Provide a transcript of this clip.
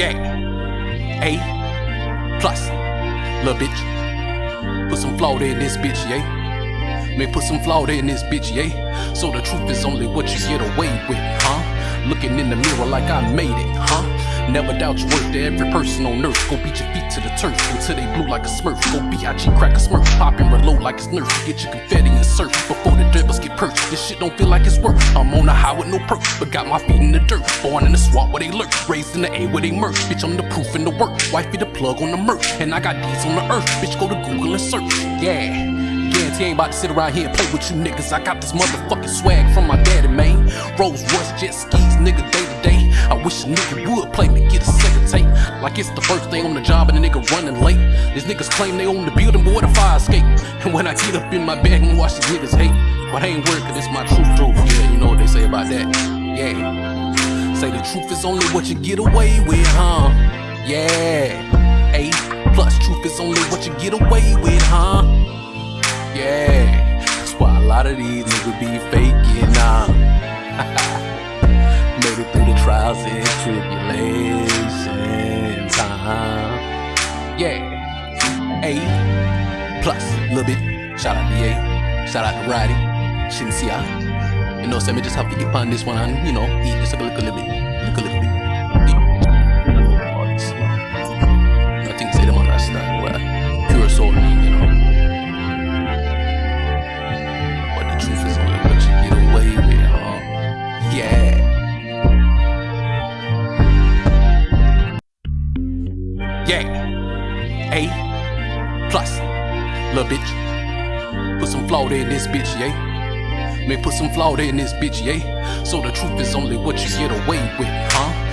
Yeah. A plus. Little bitch. Put some Florida in this bitch, yeah. Man, put some Florida in this bitch, yeah. So the truth is only what you get away with, huh? Looking in the mirror like I made it, huh? Never doubt your worth to every person on earth. Go beat your feet to the turf until they blue like a smurf. Go B.I.G. crack a smurf, pop and reload like it's nerf. Get your confetti and surf before the devils get perched. This shit don't feel like it's work. I'm on a high with no perk, but got my feet in the dirt. Born in the swamp where they lurk, raised in the A where they murk. Bitch, I'm the proof in the work. Wifey the plug on the merch, and I got these on the earth. Bitch, go to Google and search. Yeah. Guarantee ain't about to sit around here and play with you niggas. I got this motherfucking swag from my daddy, man. Rolls Royce, jet skis, nigga, day. I wish a nigga would play me, get a second take. Like it's the first day on the job and a nigga running late. These niggas claim they own the building, boy, the fire escape. And when I get up in my bag and watch these niggas hate, but I ain't worried cause it's my truth, truth. Yeah, you know what they say about that. Yeah. Say the truth is only what you get away with, huh? Yeah. A plus truth is only what you get away with, huh? Yeah. That's why a lot of these niggas be faking, nah. A plus, a little bit. Shout out to A. Shout out to Roddy. Shinsia. You know, so me just have to get on this one and, you know, eat just a little, bit. Look a little bit. Nothing say them Rasta. Well, pure soul, you know. But the truth is only what you get away with, huh? Yeah. Yeah. A plus. Little bitch. Put some Florida in this bitch, yeah. Man, put some Florida in this bitch, yeah. So the truth is only what you get away with, huh?